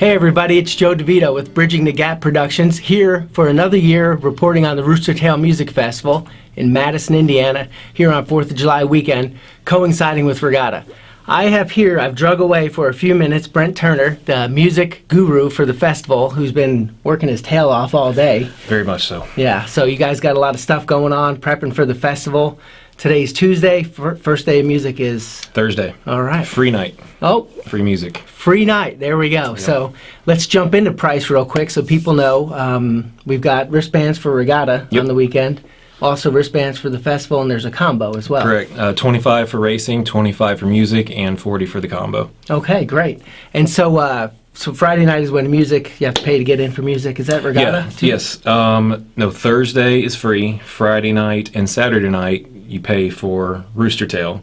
Hey everybody, it's Joe DeVito with Bridging the Gap Productions here for another year reporting on the Rooster Tail Music Festival in Madison, Indiana, here on 4th of July weekend, coinciding with Regatta. I have here, I've drug away for a few minutes, Brent Turner, the music guru for the festival, who's been working his tail off all day. Very much so. Yeah, so you guys got a lot of stuff going on, prepping for the festival. Today's Tuesday, first day of music is, Thursday. all right. Free night. Oh, Free music. Free night. There we go. So let's jump into price real quick so people know. Um, we've got wristbands for regatta Yep. on the weekend. Also wristbands for the festival, and there's a combo as well. Correct. Uh, 25 for racing, 25 for music, and 40 for the combo. Okay, great. And so, uh, so Friday night is when music you have to pay to get in for music. Is that regatta? Yeah. Yes. Um, no, Thursday is free. Friday night and Saturday night you pay for Rooster Tail.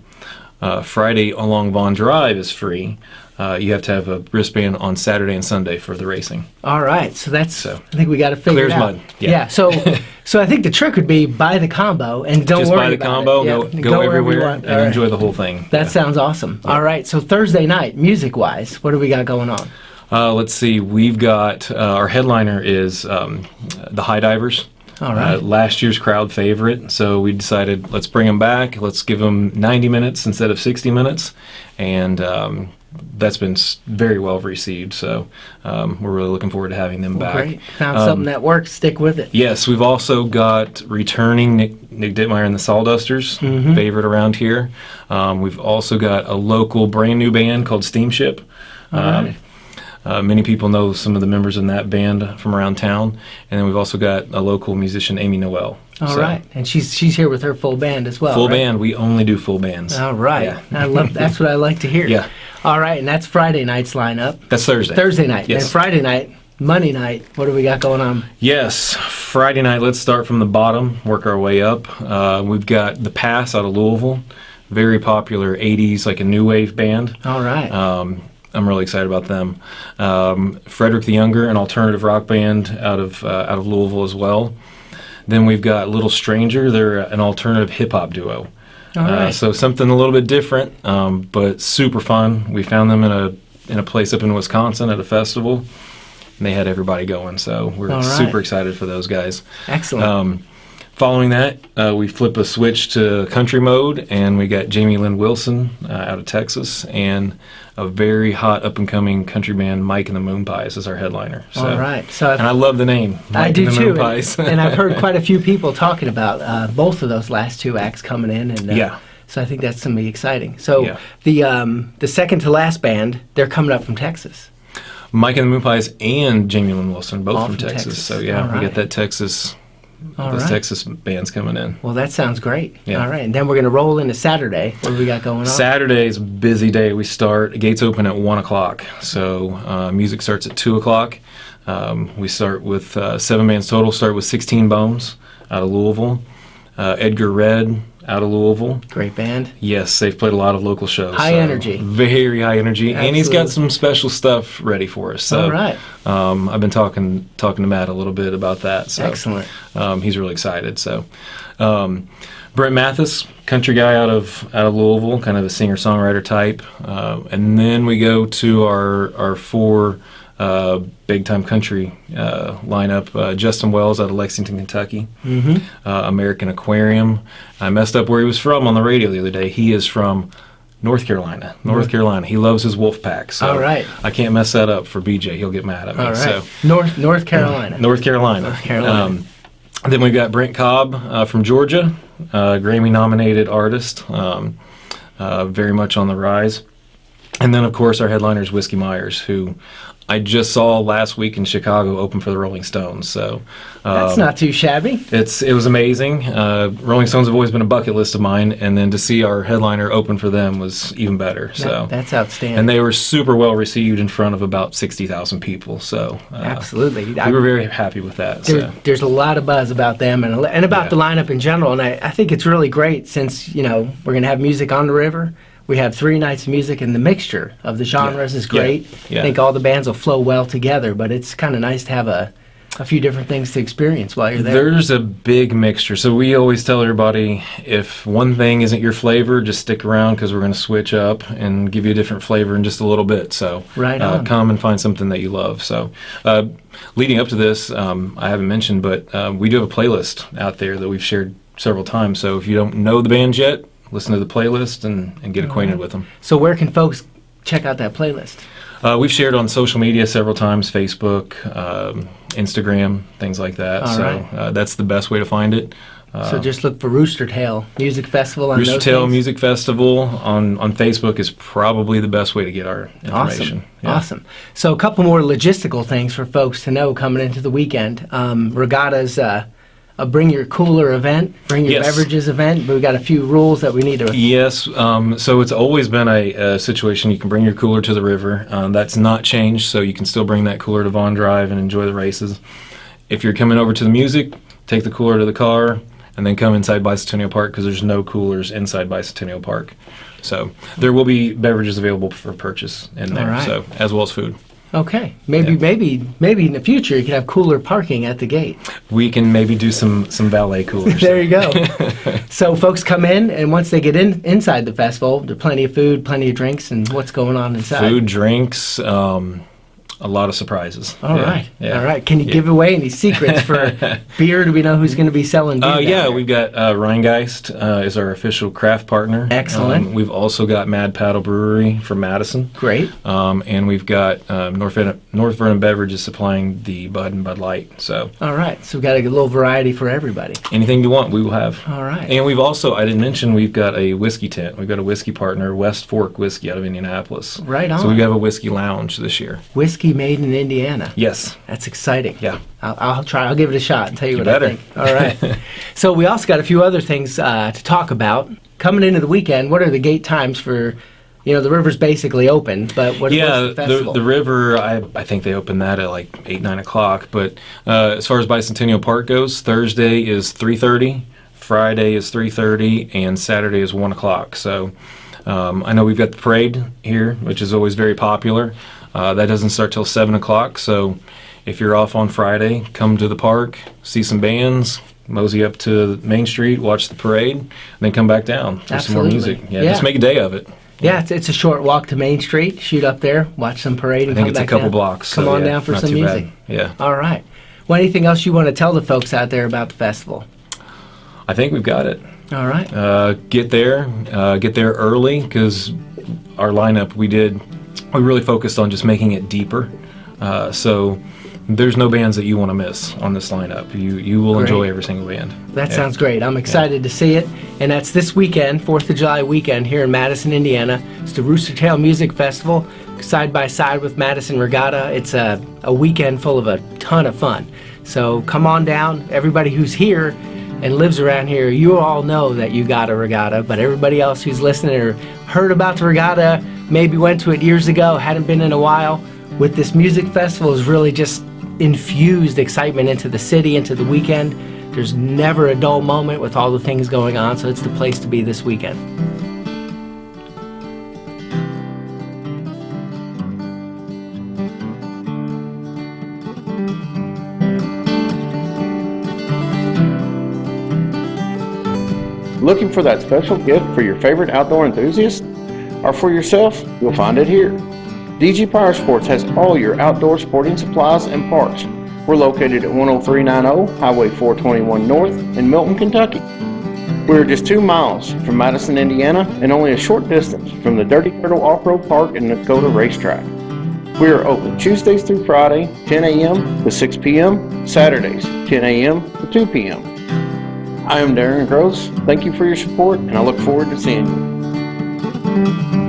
Uh, Friday along Vaughn Drive is free. Uh, you have to have a wristband on Saturday and Sunday for the racing. All right. So that's. So, I think we got to figure clear it as out. mud. Yeah. So, so I think the trick would be buy the combo and don't Just worry buy the combo, go, Yeah, go, wherever everywhere, and right. enjoy the whole thing. That Yeah. sounds awesome. All right. So Thursday night, music-wise, what do we got going on? Uh, let's see. We've got uh, our headliner is um, the High Divers. All right. Uh, last year's crowd favorite, so we decided let's bring them back. Let's give them 90 minutes instead of 60 minutes, and um, that's been very well received. So um, we're really looking forward to having them back. Great. Found Um, something that works. Stick with it. Yes, we've also got returning Nick, Nick Dittmeier and the Sawdusters, Mm-hmm. favorite around here. Um, we've also got a local brand new band called Steamship. Um, right. Uh, many people know some of the members in that band from around town, and then we've also got a local musician, Amy Noel. All So, right. And she's she's here with her full band as well. Full right? band. We only do full bands. All right. Yeah. I love that's what I like to hear. Yeah. All right, and that's Friday night's lineup. That's Thursday. Thursday night. Yes. And Friday night, Monday night, what do we got going on? Yes, Friday night. Let's start from the bottom, work our way up. Uh, we've got the Pass out of Louisville, very popular '80s, like a new wave band. All right. Um, I'm really excited about them. Um, Frederick the Younger, an alternative rock band out of uh, out of Louisville as well. Then we've got Little Stranger. They're an alternative hip hop duo. All Uh, right. so something a little bit different, um, but super fun. We found them in a in a place up in Wisconsin at a festival, and they had everybody going. So we're right. super excited for those guys. Excellent. Um, following that, uh, we flip a switch to country mode, and we got Jamie Lin Wilson uh, out of Texas, and a very hot up and coming country band, Mike and the Moonpies, as our headliner. So, All right. So I've, And I love the name. Mike I do and the too. And, and I've heard quite a few people talking about uh, both of those last two acts coming in, and uh, Yeah. So I think that's gonna be exciting. So Yeah. the um, the second to last band, they're coming up from Texas. Mike and the Moonpies and Jamie Lin Wilson, both from, from Texas. Texas. So yeah, we got that Texas, All those right. Texas bands coming in. Well, that sounds great. Yeah. All right, and then we're gonna roll into Saturday. What do we got going on? Saturday is a busy day. We start gates open at one o'clock, so uh, music starts at two o'clock. Um, we start with uh, seven bands total. Start with Sixteen Bones out of Louisville, uh, Edgar Red out of Louisville. Great band. Yes, they've played a lot of local shows. High energy. very high energy, and he's got some special stuff ready for us. So, All right. um, I've been talking talking to Matt a little bit about that. So, Excellent. um, he's really excited. So, um, Brent Mathis, country guy out of out of Louisville, kind of a singer songwriter type, uh, and then we go to our our four uh, big time country uh, lineup. Uh, Justin Wells out of Lexington, Kentucky. Mm-hmm. Uh, American Aquarium. I messed up where he was from on the radio the other day. He is from. North Carolina, North Carolina. He loves his wolf pack. So All right. I can't mess that up for BJ. He'll get mad at me. All right. So North North Carolina. North Carolina. North Carolina. Um, then we've got Brent Cobb uh, from Georgia, uh, Grammy nominated artist, um, uh, very much on the rise. And then, of course, our headliner is Whiskey Myers, who I just saw last week in Chicago open for the Rolling Stones. So That's um, not too shabby. it's it was amazing. Uh, Rolling Stones have always been a bucket list of mine, and then to see our headliner open for them was even better. So That- that's outstanding. and they were super well received in front of about sixty thousand people. So uh, Absolutely. I- we were very happy with that. there, So. there's a lot of buzz about them and, and about Yeah. the lineup in general. And I, I think it's really great since, you know, we're going to have music on the river. We have three nights of music, and the mixture of the genres is great. Yeah. I think all the bands will flow well together, but it's kind of nice to have a a few different things to experience while you're there. There's a big mixture. So we always tell everybody if one thing isn't your flavor, just stick around because we're going to switch up and give you a different flavor in just a little bit. So Right uh, come and find something that you love. So uh, leading up to this, um, I haven't mentioned, but uh, we do have a playlist out there that we've shared several times. So if you don't know the bands yet, listen to the playlist and, and get acquainted with them. so where can folks check out that playlist? Uh, we've shared on social media several times Facebook, um, Instagram, things like that. All so right. uh, that's the best way to find it. Uh, so just look for Rooster Tail Music Festival on Rooster Tail things? Music Festival on, on Facebook is probably the best way to get our information. Awesome. Yeah. Awesome. So, a couple more logistical things for folks to know coming into the weekend. Um, Regatta's uh, a bring your cooler event, bring your Yes. beverages event, but we've got a few rules that we need to. Yes, um, so it's always been a, a situation you can bring your cooler to the river. Um, that's not changed, so you can still bring that cooler to Vaughn Drive and enjoy the races. If you're coming over to the music, take the cooler to the car and then come inside Bicentennial Park because there's no coolers inside Bicentennial Park. So there will be beverages available for purchase in there, right. so as well as food. Okay. Maybe, Yeah. maybe, maybe in the future you can have cooler parking at the gate. We can maybe do some some valet coolers. There you go. so, folks come in, and once they get in inside the festival, there's plenty of food, plenty of drinks, and what's going on inside. Food, drinks, um, a lot of surprises. All Yeah, right. yeah. All right. Can you Yeah. give away any secrets for beer? Do we know who's going to be selling beer? Uh, yeah, we've got uh, Rhinegeist uh, is our official craft partner. Excellent. Um, we've also got Mad Paddle Brewery from Madison, Great. um, and we've got um, North, Vernon, North Vernon Beverages supplying the Bud and Bud Light. So All right. So, we've got a little variety for everybody. anything you want, we will have. All right. And we've also, I didn't mention, we've got a whiskey tent. We've got a whiskey partner, West Fork Whiskey out of Indianapolis. Right on. So we have a whiskey lounge this year. Whiskey made in Indiana. Yes. That's exciting. Yeah. I'll, I'll try. I'll give it a shot and tell you, You what better. I think. All right. so we also got a few other things uh, to talk about coming into the weekend. What are the gate times for? You know, the river's basically open, but what, yeah, the the, the river. I I think they open that at like eight nine o'clock. But uh, as far as Bicentennial Park goes, Thursday is three thirty, Friday is three thirty, and Saturday is one o'clock. So um, I know we've got the parade here, which is always very popular. Uh, that doesn't start till seven o'clock. So if you're off on Friday, come to the park, see some bands. Mosey up to Main Street, watch the parade, and then come back down for some more music. Yeah, Yeah. just make a day of it. yeah, it's, it's a short walk to Main Street. Shoot up there, watch some parade, and I think come it's a couple down. blocks. Come so on yeah, down for some music. bad. Yeah. All right. Well, anything else you want to tell the folks out there about the festival? I think we've got it. All right. Uh, get there, uh, get there early because our lineup we did, we really focused on just making it deeper. Uh, so there's no bands that you want to miss on this lineup. You you will Great. enjoy every single band. That Yeah. sounds great. I'm excited to see it. And that's this weekend, 4th of July weekend here in Madison, Indiana. It's the Rooster Tail Music Festival, side by side with Madison Regatta. It's a, a weekend full of a ton of fun. So come on down. Everybody who's here and lives around here, you all know that you got a regatta, but everybody else who's listening or heard about the regatta, maybe went to it years ago, hadn't been in a while, with this music festival has really just infused excitement into the city, into the weekend. There's never a dull moment with all the things going on, so it's the place to be this weekend. Looking for that special gift for your favorite outdoor enthusiast? Or for yourself? You'll find it here. DG Power Sports has all your outdoor sporting supplies and parts. We're located at 10390 Highway 421 North in Milton, Kentucky. We're just two miles from Madison, Indiana, and only a short distance from the Dirty Turtle Off-Road Park and Dakota Racetrack. We are open Tuesdays through Friday, 10 a.m. to 6 p.m., Saturdays, 10 a.m. to 2 p.m. I am Darren Gross. Thank you for your support, and I look forward to seeing you thank you.